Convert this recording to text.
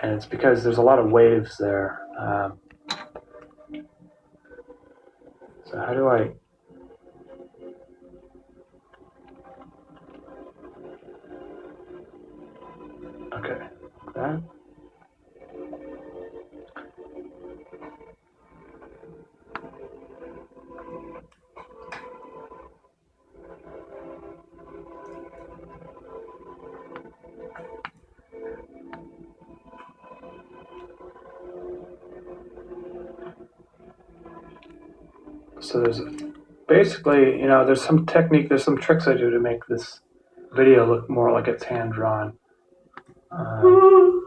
and it's because there's a lot of waves there. Um, so how do I? Okay, that. So there's basically, you know, there's some technique, there's some tricks I do to make this video look more like it's hand drawn. Um,